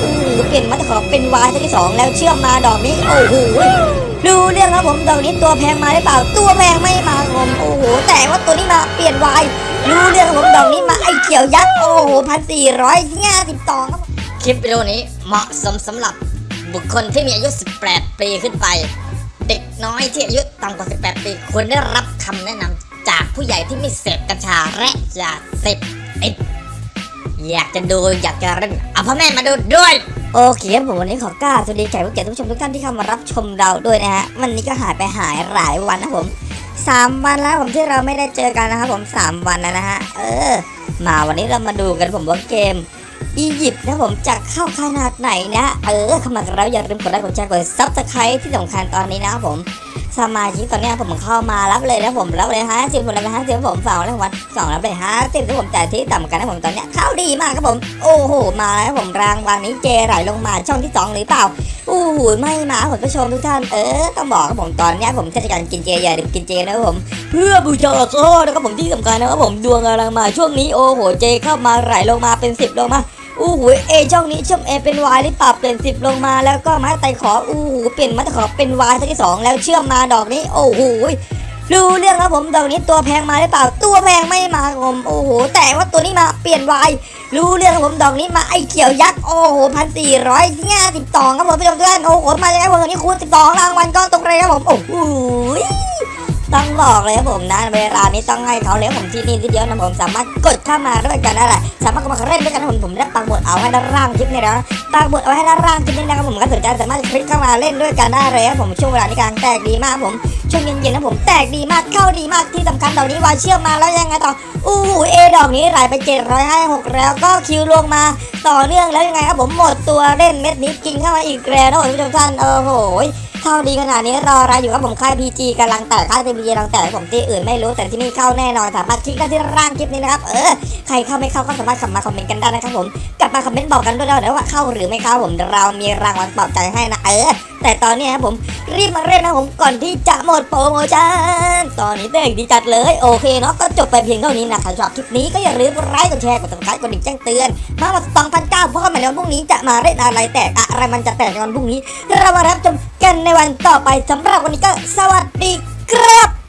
อู้หูเปลี่ยนมาตะขอเป็นวายที่สองแล้วเชื่อมมาดอกนี้โอ้โหดูเรื่องครับผมดอกนี้ตัวแพงมาหรือเปล่า ตัวแพงไม่มาผมโอ้โหแต่ว่าตัวนี้มาเปลี่ยนวายดูเรื่องครับผมดอกนี้มาไอ้เขียวยักษ์โอ้โหพันสี่ร้อยห้าสิบสองครับคลิปวิดีโอนี้เหมาะสมสำหรับบุคคลที่มีอายุ 18 ปีขึ้นไป เด็กน้อยที่อายุต่ำกว่า 18 ปีควรได้รับคำแนะนำจากผู้ใหญ่ที่ไม่เสพกัญชาและยาเสพติด อยากจะดูอยากจะเล่นเอาพ่อแม่มาดูด้วยโอเคครับผมวันนี้ขอกล่าวสวัสดีแขกผู้เกียรติทุกชมทุกท่านที่เข้ามารับชมเราด้วยนะฮะวันนี้ก็หายไปหายหลายวันนะผมสามวันแล้วผมที่เราไม่ได้เจอกันนะครับผมสามวันแล้วนะฮะเออ มาวันนี้เรามาดูกันผมว่าเกมอียิปต์นะผมจะเข้าขนาดไหนนะ เออเข้ามากันแล้วอย่าลืมกดไลค์กดแชร์กด subscribe ที่สำคัญตอนนี้นะครับผมสมาชิกตอนเนี้ยผมเข้ามารับเลยนะผมรับเลยฮะสิบคนรับเลยฮะสิบผมฝากรางวัลสองรับเลยฮะสิบที่ผมจ่ายที่ต่ำกันนะผมตอนเนี้ยเข้าดีมากครับผม โอ้โหมาแล้วผมรางวัลนี้เจไหลลงมาช่องที่สองหรือเปล่าอู้หูไม่มาผมผู้ชมทุกท่านเออต้องบอกครับผมตอนเนี้ยผมเทศกาลกินเจอย่าลืมกินเจนะครับผม เพื่อบูชาโซ่นะครับผมที่สำคัญนะครับผมดวงกำลังมาช่วงนี้โอ้โหเจเข้ามาไหลลงมาเป็นสิบลงมา อู้หูเอช่องนี้ช่องเอเป็นวายหรือเปล่าเปลี่ยนสิบลงมาแล้วก็ม้ไต่ขออู้หูเปลี่ยนม้ไต่ขอเป็นวายที่สองแล้วเชื่อมมาดอกนี้โอ้โหรู้เรื่องครับผมดอกนี้ตัวแพงมาหรือเปล่า ตัวแพงไม่มาครับผมโอ้โห แต่ว่าตัวนี้มาเปลี่ยนวายรู้เรื่องครับผมดอกนี้มาไอเขียวยักษ์โอ้โหพันสี่ร้อยห้าสิบสองครับผมพี่น้องทุกท่านโอ้โหมาจากไหนผมตัวนี้คูณสิบสองรางวัลก็ตรงเลยครับผมโอ้โห ต้องบอกเลยครับผมนะ เวลานี้ต้องให้เขาเลยครับผมที่นี่ทีเดียวนะผมสามารถกดเข้ามาด้วยกันได้แหละสามารถเข้ามาเล่นด้วยกันนะผมผมได้ปักหมุดเอาให้ด้านล่างคลิปนี้แล้วนะปักหมุดเอาให้ด้านล่างคลิปนี้นะครับผมก็สนใจสามารถคลิกเข้ามาเล่นด้วยกันได้เลยครับผมช่วงเวลานี้กลางแตกดีมากครับผมช่วงเย็นๆนะผมแตกดีมากเข้าดีมากที่สำคัญดอกนี้วาเชื่อมมาแล้วยังไงต่ออู้หูเอดอกนี้ไหลไปเจ็ดร้อยห้าหกแล้วก็คิวลงมาต่อเนื่องแล้วยังไงครับผมหมดตัวเล่นเม็ดนี้กินเข้ามาอีกแล้วนะผมผู้ชมท่านโอ้โห เข้าดีขนาดนี้รออะไรอยู่ครับผมค่ายพีจีกำลังแตกค่ายพีจีกำลังแตกผมที่อื่นไม่รู้แต่ที่นี่เข้าแน่นอนสามารถคลิกได้ที่ร่างคลิปนี้นะครับเออใครเข้าไม่เข้าก็สามารถคำมาคอมเมนต์กันได้นะครับผมกลับมาคอมเมนต์บอกกันด้วยนะว่าเข้าหรือไม่เข้าผมเรามีรางวัลปลอบใจให้นะเออแต่ตอนนี้ครับผมรีบมาเล่นนะผมก่อนที่จะหมดโปรโมชั่นตอนนี้เด็กดีจัดเลยโอเคเนาะก็จบไปเพียงเท่านี้นะใครชอบคลิปนี้ก็อย่าลืมกดไลค์กดแชร์กดติดตามกดดิ่งแจ้งเตือนมาวัน2009เพราะว่าในวันพรุ่งนี้จะมาเล่นอะไรแตกอะไรมันจะแตกในวันพรุ่งนี้เรามารับชม กันในวันต่อไปสำหรับวันนี้ก็สวัสดีครับ